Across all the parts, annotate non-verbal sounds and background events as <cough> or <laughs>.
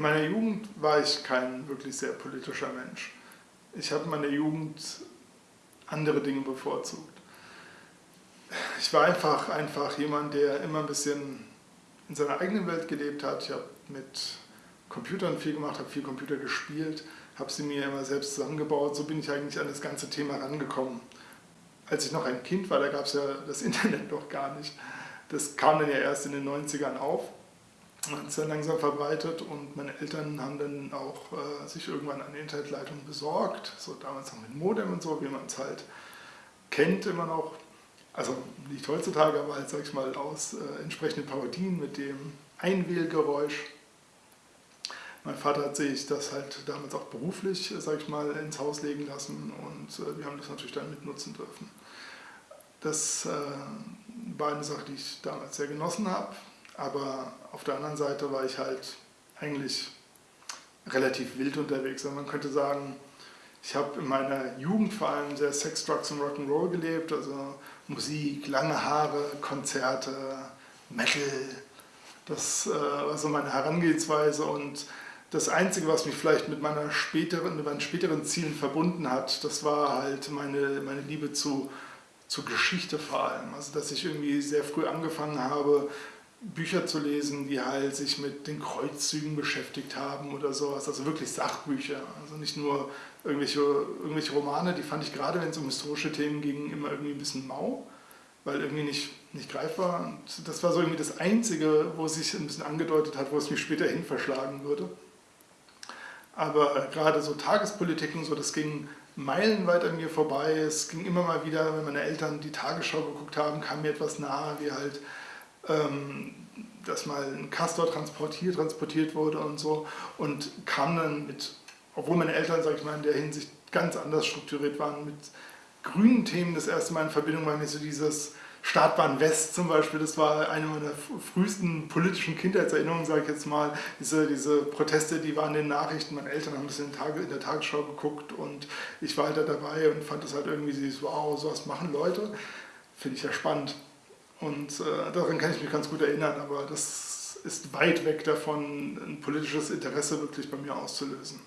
In meiner Jugend war ich kein wirklich sehr politischer Mensch. Ich habe in meiner Jugend andere Dinge bevorzugt. Ich war einfach, einfach jemand, der immer ein bisschen in seiner eigenen Welt gelebt hat. Ich habe mit Computern viel gemacht, habe viel Computer gespielt, habe sie mir immer selbst zusammengebaut. So bin ich eigentlich an das ganze Thema rangekommen. Als ich noch ein Kind war, da gab es ja das <laughs> Internet noch gar nicht. Das kam dann ja erst in den 90ern auf hat dann langsam verbreitet und meine Eltern haben dann auch äh, sich irgendwann eine Internetleitung besorgt, so damals noch mit Modem und so, wie man es halt kennt immer noch. Also nicht heutzutage, aber halt, sag ich mal, aus äh, entsprechenden Parodien mit dem Einwählgeräusch. Mein Vater hat sich das halt damals auch beruflich, sag ich mal, ins Haus legen lassen und äh, wir haben das natürlich dann mitnutzen dürfen. Das äh, war eine Sache, die ich damals sehr genossen habe. Aber auf der anderen Seite war ich halt eigentlich relativ wild unterwegs. Also man könnte sagen, ich habe in meiner Jugend vor allem sehr Sex, Drugs und Rock'n'Roll gelebt, also Musik, lange Haare, Konzerte, Metal. Das äh, war so meine Herangehensweise und das Einzige, was mich vielleicht mit, meiner späteren, mit meinen späteren Zielen verbunden hat, das war halt meine, meine Liebe zu, zu Geschichte vor allem. Also dass ich irgendwie sehr früh angefangen habe, Bücher zu lesen, die halt sich mit den Kreuzzügen beschäftigt haben oder sowas, also wirklich Sachbücher, also nicht nur irgendwelche, irgendwelche Romane, die fand ich gerade, wenn es um historische Themen ging, immer irgendwie ein bisschen mau, weil irgendwie nicht, nicht greifbar. Und das war so irgendwie das Einzige, wo es sich ein bisschen angedeutet hat, wo es mich später hin verschlagen würde. Aber gerade so Tagespolitiken, so, das ging meilenweit an mir vorbei, es ging immer mal wieder, wenn meine Eltern die Tagesschau geguckt haben, kam mir etwas nahe, wie halt ähm, dass mal ein Castor transportiert, transportiert wurde und so und kam dann mit, obwohl meine Eltern, sag ich mal, in der Hinsicht ganz anders strukturiert waren, mit grünen Themen das erste Mal in Verbindung war mir so dieses Startbahn West zum Beispiel, das war eine meiner frühesten politischen Kindheitserinnerungen, sage ich jetzt mal. Diese, diese Proteste, die waren in den Nachrichten, meine Eltern haben das in, Tage, in der Tagesschau geguckt und ich war halt da dabei und fand das halt irgendwie so, wow, sowas machen Leute. Finde ich ja spannend. Und äh, daran kann ich mich ganz gut erinnern, aber das ist weit weg davon, ein politisches Interesse wirklich bei mir auszulösen.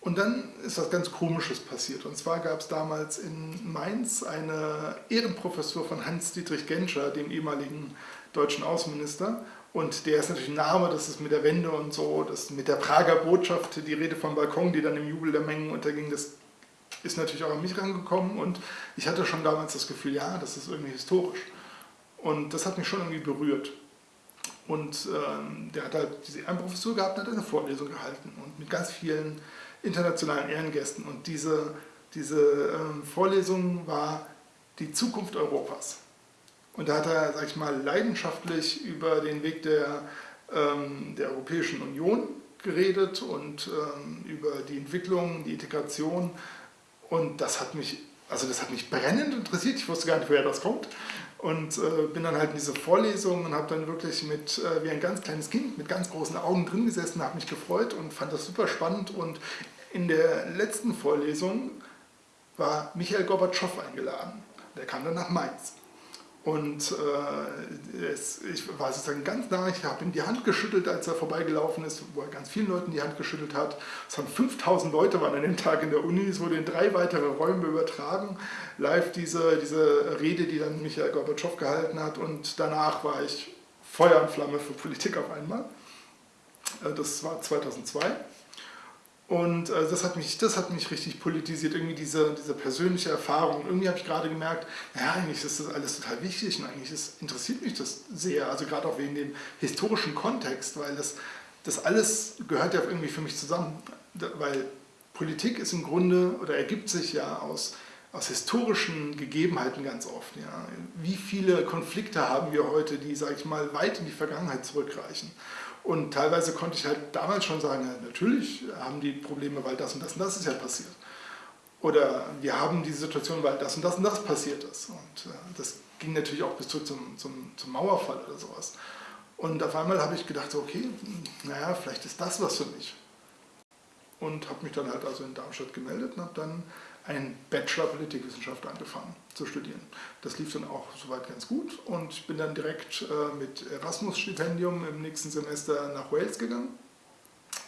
Und dann ist was ganz Komisches passiert. Und zwar gab es damals in Mainz eine Ehrenprofessur von Hans-Dietrich Genscher, dem ehemaligen deutschen Außenminister. Und der ist natürlich ein Name, das ist mit der Wende und so, das mit der Prager Botschaft, die Rede vom Balkon, die dann im Jubel der Mengen unterging, das ist natürlich auch an mich rangekommen. Und ich hatte schon damals das Gefühl, ja, das ist irgendwie historisch. Und das hat mich schon irgendwie berührt. Und ähm, der hat halt diese Ehrenprofessur gehabt und hat eine Vorlesung gehalten und mit ganz vielen internationalen Ehrengästen. Und diese, diese ähm, Vorlesung war die Zukunft Europas. Und da hat er, sag ich mal, leidenschaftlich über den Weg der, ähm, der Europäischen Union geredet und ähm, über die Entwicklung, die Integration. Und das hat mich, also das hat mich brennend interessiert. Ich wusste gar nicht, woher das kommt und äh, bin dann halt in diese Vorlesung und habe dann wirklich mit, äh, wie ein ganz kleines Kind, mit ganz großen Augen drin gesessen, habe mich gefreut und fand das super spannend und in der letzten Vorlesung war Michael Gorbatschow eingeladen. Der kam dann nach Mainz. Und äh, es, ich war sozusagen ganz nah, ich habe ihm die Hand geschüttelt, als er vorbeigelaufen ist, wo er ganz vielen Leuten die Hand geschüttelt hat. Es haben 5000 Leute waren an dem Tag in der Uni, es wurde in drei weitere Räume übertragen. Live diese, diese Rede, die dann Michael Gorbatschow gehalten hat und danach war ich Feuer und Flamme für Politik auf einmal. Äh, das war 2002. Und äh, das, hat mich, das hat mich richtig politisiert, irgendwie diese, diese persönliche Erfahrung. Irgendwie habe ich gerade gemerkt, ja, eigentlich ist das alles total wichtig und eigentlich ist, interessiert mich das sehr, also gerade auch wegen dem historischen Kontext, weil das, das alles gehört ja irgendwie für mich zusammen. Weil Politik ist im Grunde, oder ergibt sich ja aus, aus historischen Gegebenheiten ganz oft. Ja. Wie viele Konflikte haben wir heute, die, sage ich mal, weit in die Vergangenheit zurückreichen? Und teilweise konnte ich halt damals schon sagen, natürlich haben die Probleme, weil das und das und das ist ja passiert. Oder wir haben die Situation, weil das und das und das passiert ist. Und äh, das ging natürlich auch bis zurück zum, zum, zum Mauerfall oder sowas. Und auf einmal habe ich gedacht, okay, naja, vielleicht ist das was für mich. Und habe mich dann halt also in Darmstadt gemeldet und habe dann einen Bachelor Politikwissenschaft angefangen zu studieren. Das lief dann auch soweit ganz gut und ich bin dann direkt äh, mit Erasmus-Stipendium im nächsten Semester nach Wales gegangen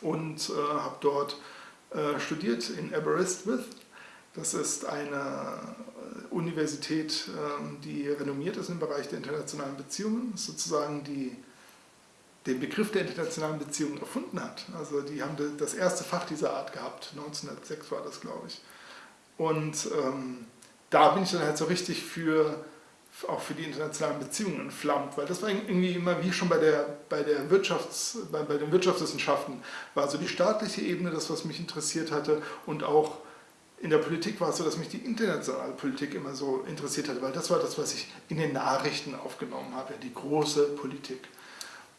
und äh, habe dort äh, studiert in Aberystwyth. Das ist eine Universität, ähm, die renommiert ist im Bereich der internationalen Beziehungen, sozusagen die den Begriff der internationalen Beziehungen erfunden hat. Also die haben das erste Fach dieser Art gehabt, 1906 war das, glaube ich. Und ähm, da bin ich dann halt so richtig für, auch für die internationalen Beziehungen entflammt, weil das war irgendwie immer wie schon bei, der, bei, der Wirtschafts-, bei, bei den Wirtschaftswissenschaften, war so die staatliche Ebene das, was mich interessiert hatte und auch in der Politik war es so, dass mich die internationale Politik immer so interessiert hat, weil das war das, was ich in den Nachrichten aufgenommen habe, die große Politik.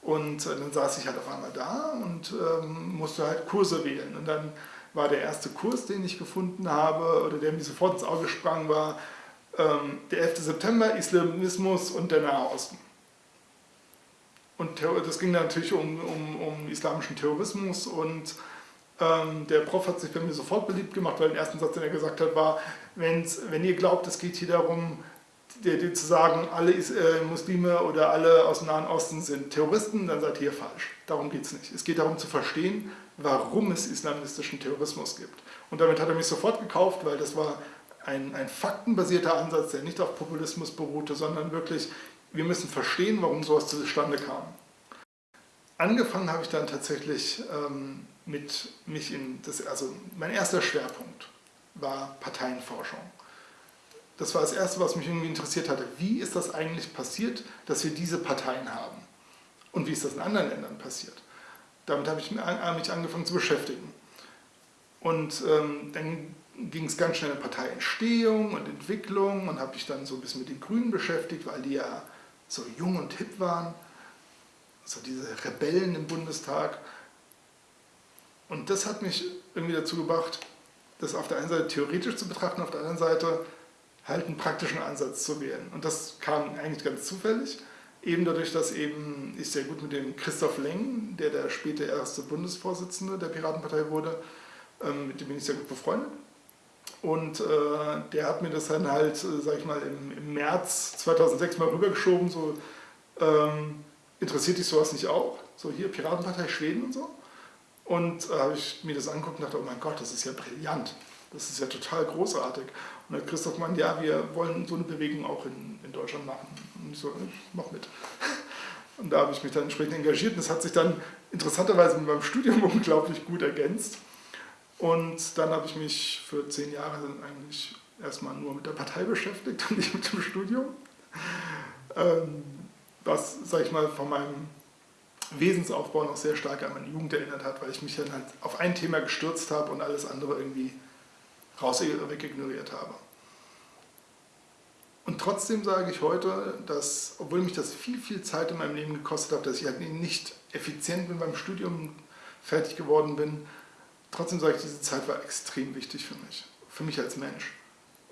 Und äh, dann saß ich halt auf einmal da und ähm, musste halt Kurse wählen. Und dann war der erste Kurs, den ich gefunden habe, oder der mir sofort ins Auge sprang, war ähm, der 11. September, Islamismus und der Nahe Osten. Und das ging natürlich um, um, um islamischen Terrorismus und ähm, der Prof hat sich bei mir sofort beliebt gemacht, weil der erste Satz, den er gesagt hat, war, wenn ihr glaubt, es geht hier darum, zu sagen, alle äh, Muslime oder alle aus dem Nahen Osten sind Terroristen, dann seid ihr falsch. Darum geht es nicht. Es geht darum zu verstehen, warum es islamistischen Terrorismus gibt. Und damit hat er mich sofort gekauft, weil das war ein, ein faktenbasierter Ansatz, der nicht auf Populismus beruhte, sondern wirklich, wir müssen verstehen, warum sowas zustande kam. Angefangen habe ich dann tatsächlich ähm, mit mich in, das, also mein erster Schwerpunkt war Parteienforschung. Das war das Erste, was mich irgendwie interessiert hatte. Wie ist das eigentlich passiert, dass wir diese Parteien haben? Und wie ist das in anderen Ländern passiert? Damit habe ich mich angefangen zu beschäftigen. Und ähm, dann ging es ganz schnell in Parteientstehung und Entwicklung und habe mich dann so ein bisschen mit den Grünen beschäftigt, weil die ja so jung und hip waren, so diese Rebellen im Bundestag. Und das hat mich irgendwie dazu gebracht, das auf der einen Seite theoretisch zu betrachten, auf der anderen Seite halt einen praktischen Ansatz zu wählen. Und das kam eigentlich ganz zufällig, eben dadurch, dass eben ich sehr gut mit dem Christoph Leng, der der später erste Bundesvorsitzende der Piratenpartei wurde, ähm, mit dem bin ich sehr gut befreundet. Und äh, der hat mir das dann halt, äh, sag ich mal, im, im, März 2006 mal rübergeschoben, so, ähm, interessiert dich sowas nicht auch? So hier Piratenpartei Schweden und so. Und äh, habe ich mir das angeguckt und dachte, oh mein Gott, das ist ja brillant. Das ist ja total großartig. Und dann Christoph meint, ja, wir wollen so eine Bewegung auch in, in Deutschland machen. Und ich so, ich mach mit. <laughs> Und da habe ich mich dann entsprechend engagiert und es hat sich dann interessanterweise mit meinem Studium <laughs> unglaublich gut ergänzt. Und dann habe ich mich für zehn Jahre eigentlich erstmal nur mit der Partei beschäftigt und <laughs> nicht mit dem Studium. Ähm, was, sag ich mal, von meinem Wesensaufbau noch sehr stark an meine Jugend erinnert hat, weil ich mich dann halt auf ein Thema gestürzt habe und alles andere irgendwie raus wegignoriert habe. Und trotzdem sage ich heute, dass, obwohl mich das viel, viel Zeit in meinem Leben gekostet hat, dass ich halt nicht effizient bin beim Studium fertig geworden bin, trotzdem sage ich, diese Zeit war extrem wichtig für mich, für mich als Mensch,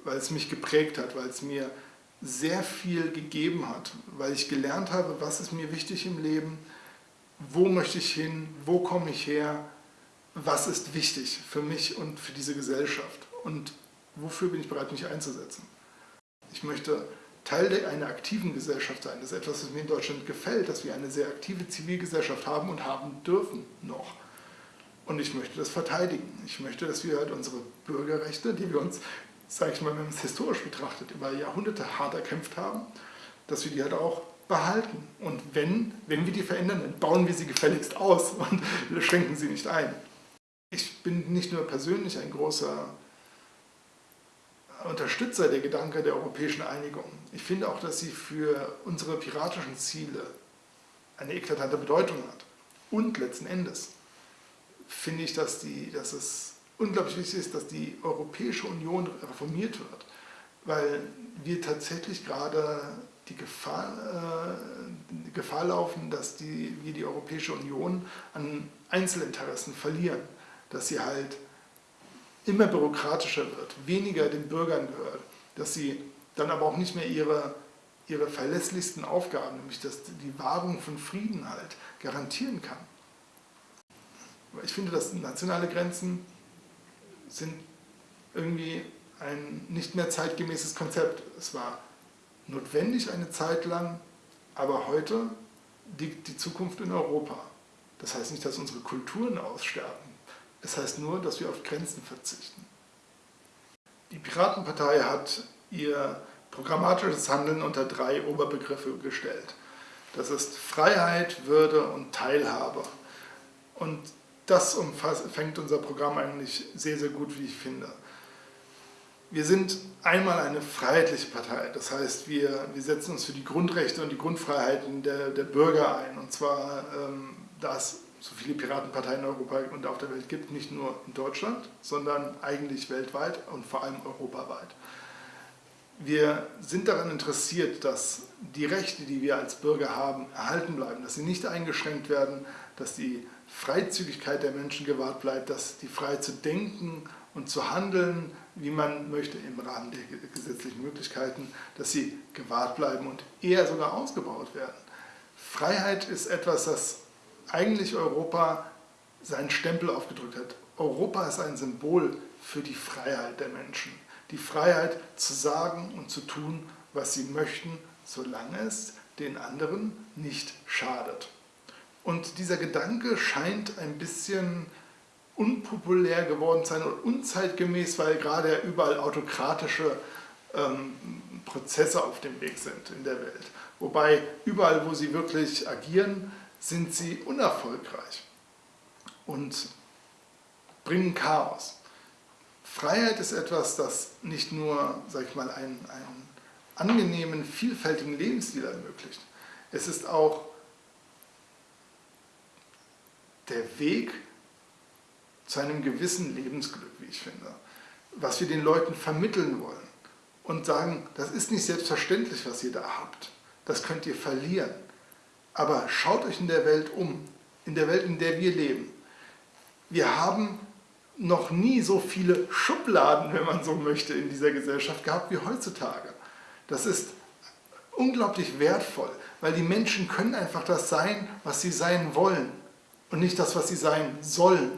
weil es mich geprägt hat, weil es mir sehr viel gegeben hat, weil ich gelernt habe, was ist mir wichtig im Leben, wo möchte ich hin, wo komme ich her, was ist wichtig für mich und für diese Gesellschaft und wofür bin ich bereit, mich einzusetzen. Ich möchte Teil einer aktiven Gesellschaft sein. Das ist etwas, was mir in Deutschland gefällt, dass wir eine sehr aktive Zivilgesellschaft haben und haben dürfen noch. Und ich möchte das verteidigen. Ich möchte, dass wir halt unsere Bürgerrechte, die wir uns, sage ich mal, wenn man es historisch betrachtet, über Jahrhunderte hart erkämpft haben, dass wir die halt auch behalten. Und wenn, wenn wir die verändern, dann bauen wir sie gefälligst aus und <laughs> schränken sie nicht ein. Ich bin nicht nur persönlich ein großer Unterstützer der Gedanke der europäischen Einigung. Ich finde auch, dass sie für unsere piratischen Ziele eine eklatante Bedeutung hat. Und letzten Endes finde ich, dass, die, dass es unglaublich wichtig ist, dass die Europäische Union reformiert wird, weil wir tatsächlich gerade die Gefahr, äh, die Gefahr laufen, dass die, wir die Europäische Union an Einzelinteressen verlieren, dass sie halt immer bürokratischer wird, weniger den Bürgern gehört, dass sie dann aber auch nicht mehr ihre, ihre verlässlichsten Aufgaben, nämlich dass die Wahrung von Frieden halt garantieren kann. Ich finde, dass nationale Grenzen sind irgendwie ein nicht mehr zeitgemäßes Konzept. Es war notwendig eine Zeit lang, aber heute liegt die Zukunft in Europa. Das heißt nicht, dass unsere Kulturen aussterben. Es heißt nur, dass wir auf Grenzen verzichten. Die Piratenpartei hat ihr programmatisches Handeln unter drei Oberbegriffe gestellt. Das ist Freiheit, Würde und Teilhabe. Und das umfängt unser Programm eigentlich sehr, sehr gut, wie ich finde. Wir sind einmal eine freiheitliche Partei, das heißt, wir, wir setzen uns für die Grundrechte und die Grundfreiheiten der, der Bürger ein. Und zwar, ähm, da es so viele Piratenparteien in Europa und auf der Welt gibt, nicht nur in Deutschland, sondern eigentlich weltweit und vor allem europaweit. Wir sind daran interessiert, dass die Rechte, die wir als Bürger haben, erhalten bleiben, dass sie nicht eingeschränkt werden, dass die Freizügigkeit der Menschen gewahrt bleibt, dass die Freiheit zu denken und zu handeln, wie man möchte, im Rahmen der gesetzlichen Möglichkeiten, dass sie gewahrt bleiben und eher sogar ausgebaut werden. Freiheit ist etwas, das eigentlich Europa seinen Stempel aufgedrückt hat. Europa ist ein Symbol für die Freiheit der Menschen. Die Freiheit zu sagen und zu tun, was sie möchten, solange es den anderen nicht schadet. Und dieser Gedanke scheint ein bisschen unpopulär geworden zu sein und unzeitgemäß, weil gerade überall autokratische ähm, Prozesse auf dem Weg sind in der Welt. Wobei überall, wo sie wirklich agieren, sind sie unerfolgreich und bringen Chaos. Freiheit ist etwas, das nicht nur, sag ich mal, einen, einen angenehmen, vielfältigen Lebensstil ermöglicht. Es ist auch der Weg zu einem gewissen Lebensglück, wie ich finde, was wir den Leuten vermitteln wollen und sagen, das ist nicht selbstverständlich, was ihr da habt, das könnt ihr verlieren. Aber schaut euch in der Welt um, in der Welt, in der wir leben. Wir haben noch nie so viele Schubladen, wenn man so möchte, in dieser Gesellschaft gehabt wie heutzutage. Das ist unglaublich wertvoll, weil die Menschen können einfach das sein, was sie sein wollen und nicht das, was sie sein sollen.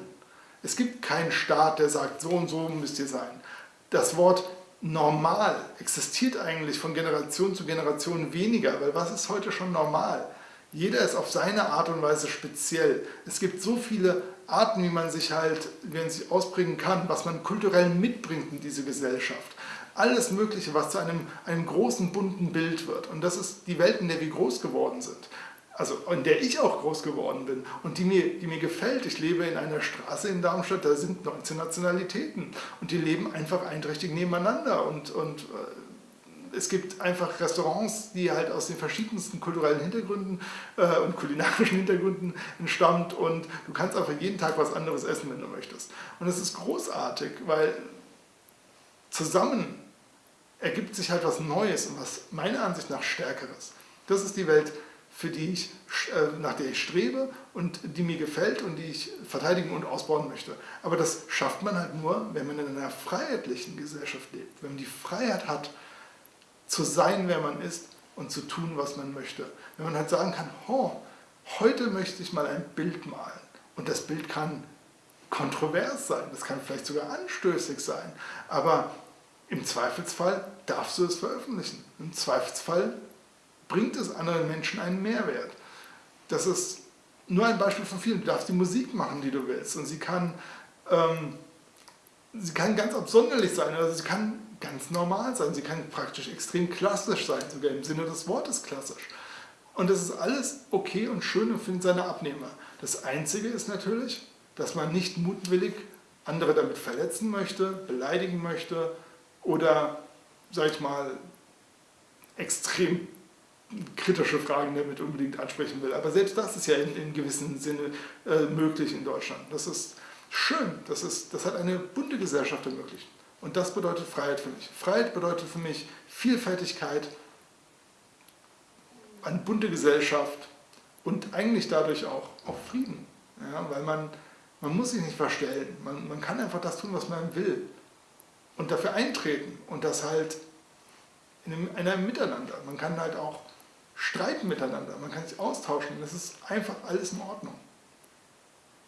Es gibt keinen Staat, der sagt, so und so müsst ihr sein. Das Wort normal existiert eigentlich von Generation zu Generation weniger, weil was ist heute schon normal? Jeder ist auf seine Art und Weise speziell. Es gibt so viele Arten, wie man sich halt, wie man sich ausbringen kann, was man kulturell mitbringt in diese Gesellschaft. Alles Mögliche, was zu einem, einem großen, bunten Bild wird. Und das ist die Welt, in der wir groß geworden sind also in der ich auch groß geworden bin und die mir, die mir gefällt. Ich lebe in einer Straße in Darmstadt, da sind 19 Nationalitäten und die leben einfach einträchtig nebeneinander und, und äh, es gibt einfach Restaurants, die halt aus den verschiedensten kulturellen Hintergründen äh, und kulinarischen <laughs> Hintergründen entstammt und du kannst einfach jeden Tag was anderes essen, wenn du möchtest. Und es ist großartig, weil zusammen ergibt sich halt was Neues und was meiner Ansicht nach Stärkeres. Das ist die Welt, für die ich, äh, nach der ich strebe und die mir gefällt und die ich verteidigen und ausbauen möchte. Aber das schafft man halt nur, wenn man in einer freiheitlichen Gesellschaft lebt, wenn man die Freiheit hat, zu sein, wer man ist und zu tun, was man möchte. Wenn man halt sagen kann, oh, heute möchte ich mal ein Bild malen und das Bild kann kontrovers sein, das kann vielleicht sogar anstößig sein, aber im Zweifelsfall darfst du es veröffentlichen. Im Zweifelsfall bringt es anderen Menschen einen Mehrwert. Das ist nur ein Beispiel von vielen. Du darfst die Musik machen, die du willst. Und sie kann, ähm, sie kann ganz absonderlich sein, also sie kann ganz normal sein. Sie kann praktisch extrem klassisch sein, sogar im Sinne des Wortes klassisch. Und das ist alles okay und schön und findet seine Abnehmer. Das Einzige ist natürlich, dass man nicht mutwillig andere damit verletzen möchte, beleidigen möchte oder, sag ich mal, extrem kritische Fragen damit unbedingt ansprechen will. Aber selbst das ist ja in, in gewissem Sinne äh, möglich in Deutschland. Das ist schön, das, ist, das hat eine bunte Gesellschaft ermöglicht. Und das bedeutet Freiheit für mich. Freiheit bedeutet für mich Vielfältigkeit, eine bunte Gesellschaft und eigentlich dadurch auch, auch Frieden. Ja, weil man, man muss sich nicht verstellen, man, man kann einfach das tun, was man will. Und dafür eintreten und das halt in einem, in einem Miteinander. Man kann halt auch streiten miteinander, man kann sich austauschen, das ist einfach alles in Ordnung.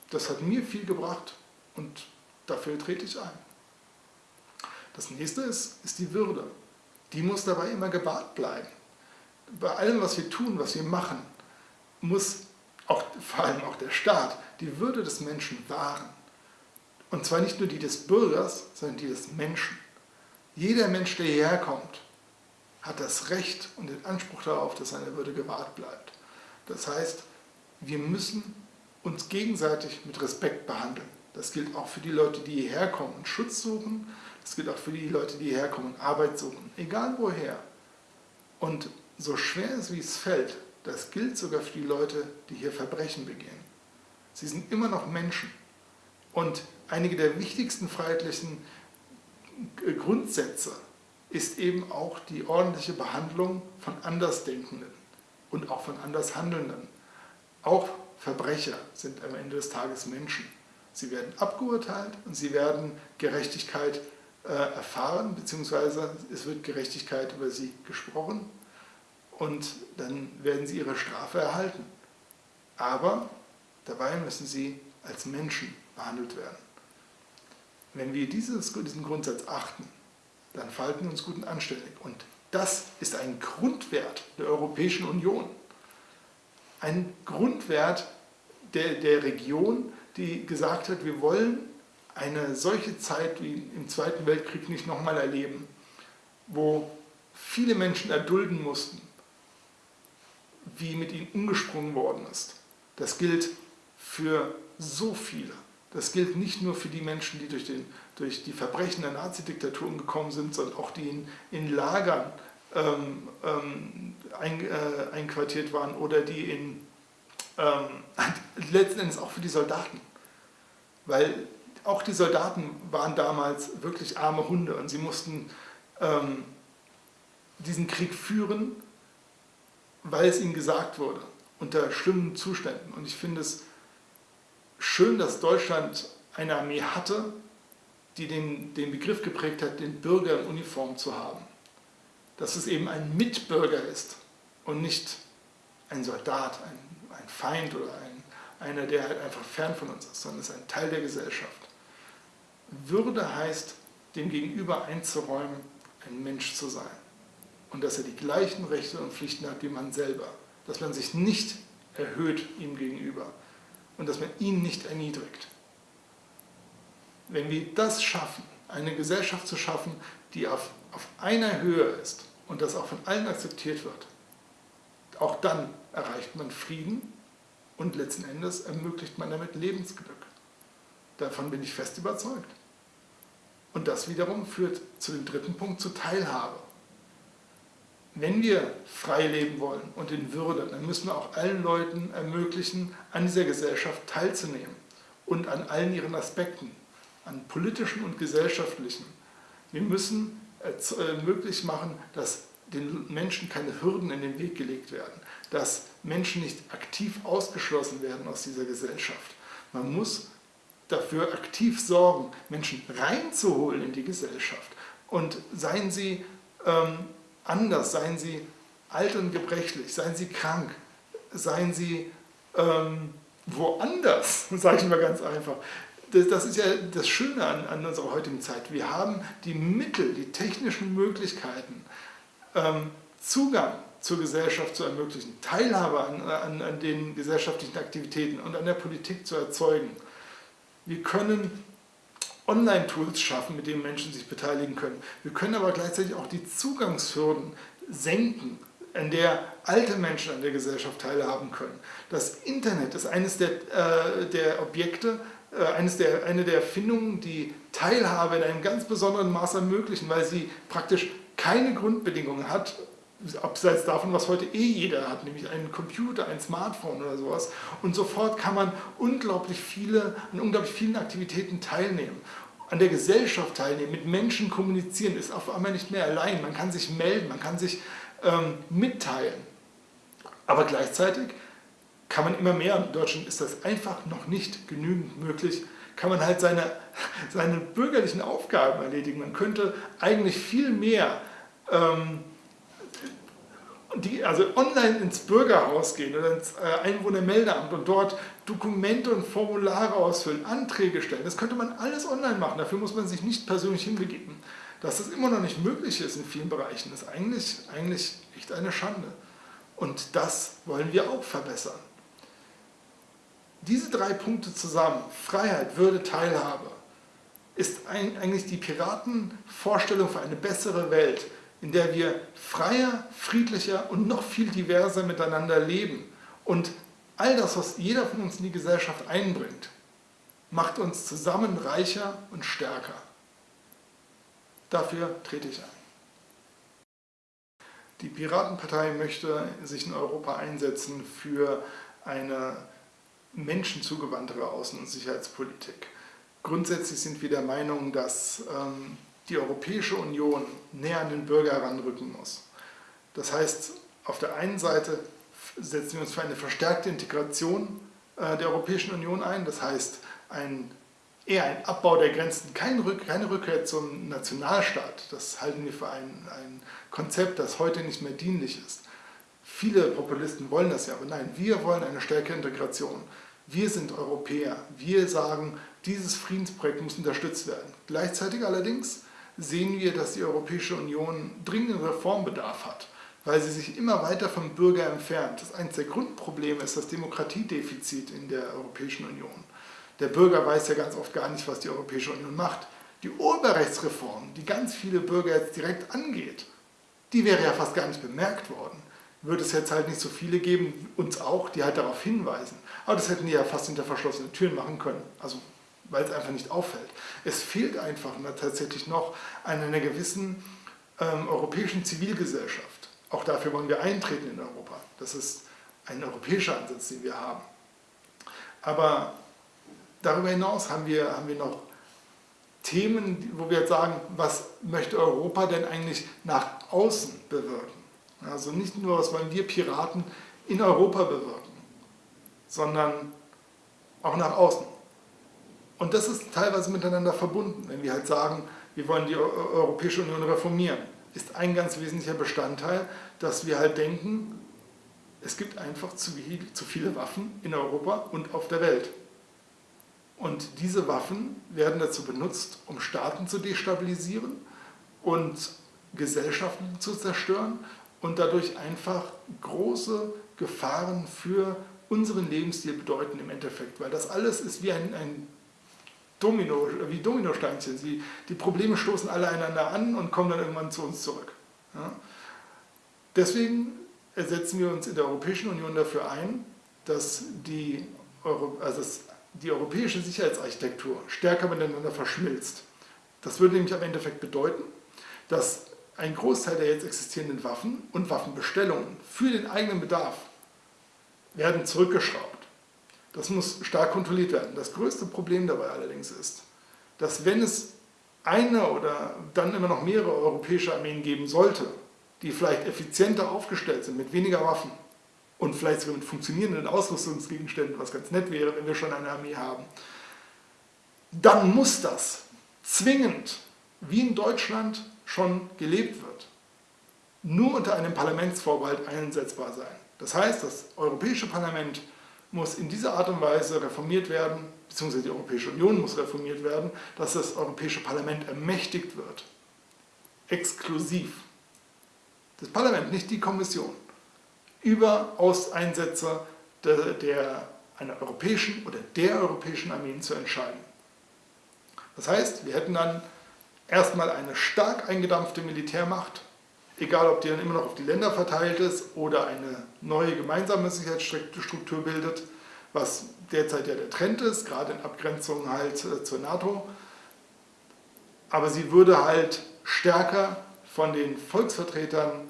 Das hat mir viel gebracht und dafür trete ich ein. Das nächste ist, ist die Würde. Die muss dabei immer gewahrt bleiben. Bei allem, was wir tun, was wir machen, muss auch, vor allem auch der Staat, die Würde des Menschen wahren. Und zwar nicht nur die des Bürgers, sondern die des Menschen. Jeder Mensch, der hierher kommt, hat das Recht und den Anspruch darauf, dass seine Würde gewahrt bleibt. Das heißt, wir müssen uns gegenseitig mit Respekt behandeln. Das gilt auch für die Leute, die hierher kommen und Schutz suchen. Das gilt auch für die Leute, die hierher kommen und Arbeit suchen. Egal woher. Und so schwer es wie es fällt, das gilt sogar für die Leute, die hier Verbrechen begehen. Sie sind immer noch Menschen. Und einige der wichtigsten freiheitlichen Grundsätze ist eben auch die ordentliche Behandlung von Andersdenkenden und auch von Andershandelnden. Auch Verbrecher sind am Ende des Tages Menschen. Sie werden abgeurteilt und sie werden Gerechtigkeit äh, erfahren, beziehungsweise es wird Gerechtigkeit über sie gesprochen und dann werden sie ihre Strafe erhalten. Aber dabei müssen sie als Menschen behandelt werden. Wenn wir dieses, diesen Grundsatz achten, dann verhalten wir uns gut und anständig. Und das ist ein Grundwert der Europäischen Union. Ein Grundwert der, der Region, die gesagt hat, wir wollen eine solche Zeit wie im Zweiten Weltkrieg nicht nochmal erleben, wo viele Menschen erdulden mussten, wie mit ihnen umgesprungen worden ist. Das gilt für so viele. Das gilt nicht nur für die Menschen, die durch, den, durch die Verbrechen der Nazidiktatur umgekommen sind, sondern auch die in, in Lagern ähm, ähm, ein, äh, einquartiert waren oder die in, ähm, <laughs> letzten Endes auch für die Soldaten. Weil auch die Soldaten waren damals wirklich arme Hunde und sie mussten ähm, diesen Krieg führen, weil es ihnen gesagt wurde, unter schlimmen Zuständen. Und ich finde es schön, dass Deutschland eine Armee hatte, die den, den Begriff geprägt hat, den Bürger in Uniform zu haben. Dass es eben ein Mitbürger ist und nicht ein Soldat, ein, ein Feind oder ein, einer, der halt einfach fern von uns ist, sondern es ist ein Teil der Gesellschaft. Würde heißt, dem Gegenüber einzuräumen, ein Mensch zu sein. Und dass er die gleichen Rechte und Pflichten hat wie man selber. Dass man sich nicht erhöht ihm gegenüber und dass man ihn nicht erniedrigt. Wenn wir das schaffen, eine Gesellschaft zu schaffen, die auf, auf einer Höhe ist und das auch von allen akzeptiert wird, auch dann erreicht man Frieden und letzten Endes ermöglicht man damit Lebensglück. Davon bin ich fest überzeugt. Und das wiederum führt zu dem dritten Punkt, zur Teilhabe. Wenn wir frei leben wollen und in Würde, dann müssen wir auch allen Leuten ermöglichen, an dieser Gesellschaft teilzunehmen und an allen ihren Aspekten, an politischen und gesellschaftlichen. Wir müssen möglich machen, dass den Menschen keine Hürden in den Weg gelegt werden, dass Menschen nicht aktiv ausgeschlossen werden aus dieser Gesellschaft. Man muss dafür aktiv sorgen, Menschen reinzuholen in die Gesellschaft. Und seien sie ähm, anders, seien sie alt und gebrechlich, seien sie krank, seien sie ähm, woanders, <laughs> sage ich mal ganz einfach. Das, ist ja das Schöne an, an, unserer heutigen Zeit. Wir haben die Mittel, die technischen Möglichkeiten, ähm, Zugang zur Gesellschaft zu ermöglichen, Teilhabe an, an, an den gesellschaftlichen Aktivitäten und an der Politik zu erzeugen. Wir können Online-Tools schaffen, mit denen Menschen sich beteiligen können. Wir können aber gleichzeitig auch die Zugangshürden senken, an der alte Menschen an der Gesellschaft teilhaben können. Das Internet ist eines der, äh, der Objekte, äh, eines der, eine der Erfindungen, die Teilhabe in einem ganz besonderen Maß ermöglichen, weil sie praktisch keine Grundbedingungen hat, abseits davon, was heute eh jeder hat, nämlich einen Computer, ein Smartphone oder sowas. Und sofort kann man unglaublich viele, an unglaublich vielen Aktivitäten teilnehmen. An der Gesellschaft teilnehmen, mit Menschen kommunizieren, ist auf einmal nicht mehr allein. Man kann sich melden, man kann sich ähm, mitteilen. Aber gleichzeitig kann man immer mehr, in Deutschland ist das einfach noch nicht genügend möglich, kann man halt seine, <laughs> seine bürgerlichen Aufgaben erledigen. Man könnte eigentlich viel mehr ähm, die, also online ins Bürgerhaus gehen oder ins äh, Einwohnermeldeamt und dort Dokumente und Formulare ausfüllen, Anträge stellen. Das könnte man alles online machen, dafür muss man sich nicht persönlich hinbegeben. Dass das immer noch nicht möglich ist in vielen Bereichen, ist eigentlich, eigentlich echt eine Schande. Und das wollen wir auch verbessern. diese drei Punkte zusammen, Freiheit, Würde, Teilhabe, ist eigentlich die Piratenvorstellung für eine bessere Welt, in der wir freier, friedlicher und noch viel diverser miteinander leben. Und all das, was jeder von uns in die Gesellschaft einbringt, macht uns zusammen reicher und stärker. Dafür trete ich ein. Die Piratenpartei möchte sich in Europa einsetzen für eine menschenzugewandtere Außen- und Sicherheitspolitik. Grundsätzlich sind wir der Meinung, dass ähm, die Europäische Union näher an den Bürger heranrücken muss. Das heißt, auf der einen Seite setzen wir uns für eine verstärkte Integration äh, der Europäischen Union ein, das heißt ein, eher ein Abbau der Grenzen, keine, Rück, keine Rückkehr zum Nationalstaat. Das halten wir für ein, ein Konzept, das heute nicht mehr dienlich ist. Viele Populisten wollen das ja, aber nein, wir wollen eine stärkere Integration. Wir sind Europäer. Wir sagen, dieses Friedensprojekt muss unterstützt werden. Gleichzeitig allerdings sehen wir, dass die Europäische Union dringenden Reformbedarf hat, weil sie sich immer weiter vom Bürger entfernt. Das eines der Grundprobleme ist das Demokratiedefizit in der Europäischen Union. Der Bürger weiß ja ganz oft gar nicht, was die Europäische Union macht. Die Urheberrechtsreform, die ganz viele Bürger jetzt direkt angeht, die wäre ja fast gar nicht bemerkt worden. Würde es jetzt halt nicht so viele geben, uns auch, die halt darauf hinweisen. Aber das hätten die ja fast hinter verschlossenen Türen machen können. Also weil es einfach nicht auffällt. Es fehlt einfach tatsächlich noch an einer gewissen ähm, europäischen Zivilgesellschaft. Auch dafür wollen wir eintreten in Europa. Das ist ein europäischer Ansatz, den wir haben. Aber darüber hinaus haben wir, haben wir noch Themen, wo wir jetzt sagen, was möchte Europa denn eigentlich nach außen bewirken? Also nicht nur, was wollen wir Piraten in Europa bewirken, sondern auch nach außen. Und das ist teilweise miteinander verbunden, wenn wir halt sagen, wir wollen die Europäische Union reformieren. Ist ein ganz wesentlicher Bestandteil, dass wir halt denken, es gibt einfach zu, viele Waffen in Europa und auf der Welt. Und diese Waffen werden dazu benutzt, um Staaten zu destabilisieren und Gesellschaften zu zerstören und dadurch einfach große Gefahren für unseren Lebensstil bedeuten im Endeffekt. Weil das alles ist wie ein, ein Domino, wie Dominosteinchen. Sie, die Probleme stoßen alle einander an und kommen dann irgendwann zu uns zurück. Ja? Deswegen setzen wir uns in der Europäischen Union dafür ein, dass die, Euro, also die europäische Sicherheitsarchitektur stärker miteinander verschmilzt. Das würde nämlich am Endeffekt bedeuten, dass ein Großteil der jetzt existierenden Waffen und Waffenbestellungen für den eigenen Bedarf werden zurückgeschraubt. Das muss stark kontrolliert werden. Das größte Problem dabei allerdings ist, dass wenn es eine oder dann immer noch mehrere europäische Armeen geben sollte, die vielleicht effizienter aufgestellt sind, mit weniger Waffen und vielleicht sogar mit funktionierenden Ausrüstungsgegenständen, was ganz nett wäre, wenn wir schon eine Armee haben, dann muss das zwingend, wie in Deutschland schon gelebt wird, nur unter einem Parlamentsvorbehalt einsetzbar sein. Das heißt, das Europäische Parlament muss in dieser Art und Weise reformiert werden, beziehungsweise die Europäische Union muss reformiert werden, dass das Europäische Parlament ermächtigt wird. Exklusiv. Das Parlament, nicht die Kommission. Über Auseinsätze der, der, einer europäischen oder der europäischen Armeen zu entscheiden. Das heißt, wir hätten dann erstmal eine stark eingedampfte Militärmacht, egal ob die dann immer noch auf die Länder verteilt ist oder eine neue gemeinsame Sicherheitsstruktur bildet, was derzeit ja der Trend ist, gerade in Abgrenzung halt äh, zur NATO. Aber sie würde halt stärker von den Volksvertretern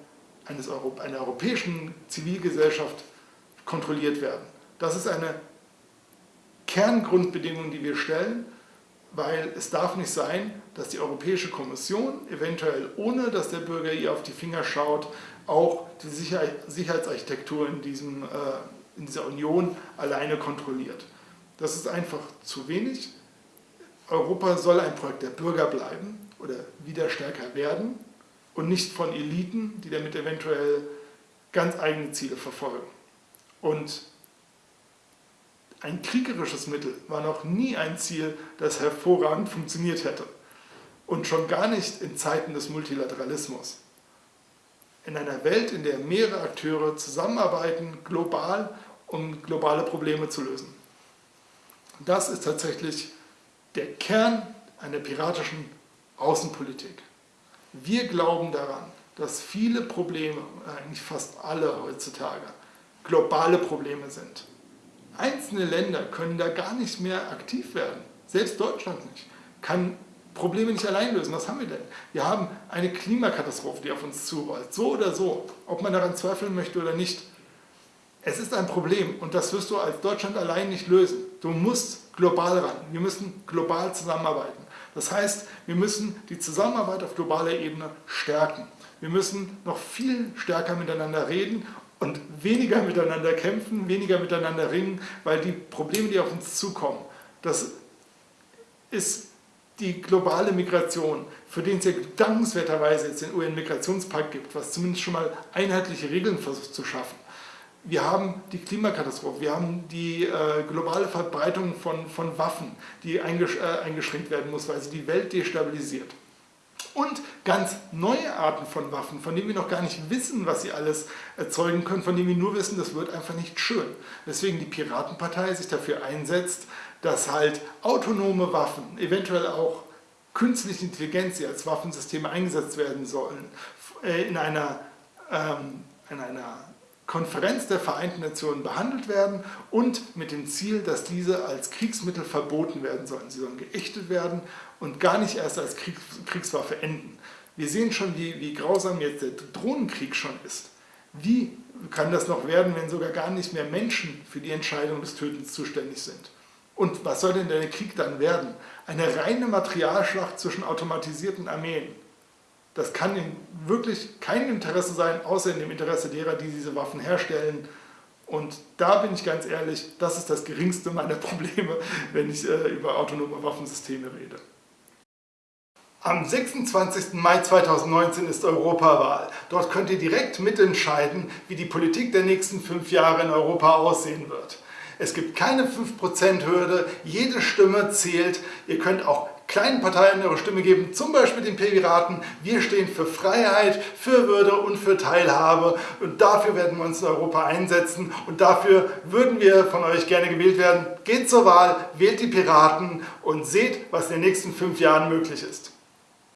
eines Euro einer europäischen Zivilgesellschaft kontrolliert werden. Das ist eine Kerngrundbedingung, die wir stellen weil es darf nicht sein, dass die Europäische Kommission eventuell ohne, dass der Bürger ihr auf die Finger schaut, auch die Sicherheitsarchitektur in, diesem, äh, in dieser Union alleine kontrolliert. Das ist einfach zu wenig. Europa soll ein Projekt der Bürger bleiben oder wieder stärker werden und nicht von Eliten, die damit eventuell ganz eigene Ziele verfolgen. Und ein kriegerisches Mittel war noch nie ein Ziel, das hervorragend funktioniert hätte. Und schon gar nicht in Zeiten des Multilateralismus. In einer Welt, in der mehrere Akteure zusammenarbeiten, global, um globale Probleme zu lösen. Das ist tatsächlich der Kern einer piratischen Außenpolitik. Wir glauben daran, dass viele Probleme, eigentlich fast alle heutzutage, globale Probleme sind. Einzelne Länder können da gar nicht mehr aktiv werden. Selbst Deutschland nicht. Kann Probleme nicht allein lösen. Was haben wir denn? Wir haben eine Klimakatastrophe, die auf uns zurollt. So oder so, ob man daran zweifeln möchte oder nicht. Es ist ein Problem und das wirst du als Deutschland allein nicht lösen. Du musst global ran. Wir müssen global zusammenarbeiten. Das heißt, wir müssen die Zusammenarbeit auf globaler Ebene stärken. Wir müssen noch viel stärker miteinander reden und weniger miteinander kämpfen, weniger miteinander ringen, weil die Probleme, die auf uns zukommen, das ist die globale Migration, für den es ja dankenswerterweise jetzt den UN-Migrationspakt gibt, was zumindest schon mal einheitliche Regeln versucht zu schaffen. Wir haben die Klimakatastrophe, wir haben die äh, globale Verbreitung von, von Waffen, die eingesch äh, eingeschränkt werden muss, weil sie die Welt destabilisiert. Und ganz neue Arten von Waffen, von denen wir noch gar nicht wissen, was sie alles erzeugen können, von denen wir nur wissen, das wird einfach nicht schön. Deswegen die Piratenpartei sich dafür einsetzt, dass halt autonome Waffen, eventuell auch künstliche Intelligenz, die als Waffensysteme eingesetzt werden sollen, äh, in einer, ähm, in einer Konferenz der Vereinten Nationen behandelt werden und mit dem Ziel, dass diese als Kriegsmittel verboten werden sollen. Sie sollen geächtet werden und gar nicht erst als Kriegs Kriegswaffe enden. Wir sehen schon, wie, wie grausam jetzt der Drohnenkrieg schon ist. Wie kann das noch werden, wenn sogar gar nicht mehr Menschen für die Entscheidung des Tötens zuständig sind? Und was soll denn der Krieg dann werden? Eine reine Materialschlacht zwischen automatisierten Armeen. Das kann in wirklich kein Interesse sein, außer in dem Interesse derer, die diese Waffen herstellen. Und da bin ich ganz ehrlich, das ist das geringste meiner <laughs> Probleme, wenn ich äh, über autonome Waffensysteme rede. Am 26. Mai 2019 ist Europawahl. Dort könnt ihr direkt mitentscheiden, wie die Politik der nächsten fünf Jahre in Europa aussehen wird. Es gibt keine 5%-Hürde, jede Stimme zählt. Ihr könnt auch kleinen Parteien eure Stimme geben, zum Beispiel den Piraten. Wir stehen für Freiheit, für Würde und für Teilhabe und dafür werden wir uns in Europa einsetzen und dafür würden wir von euch gerne gewählt werden. Geht zur Wahl, wählt die Piraten und seht, was in den nächsten fünf Jahren möglich ist.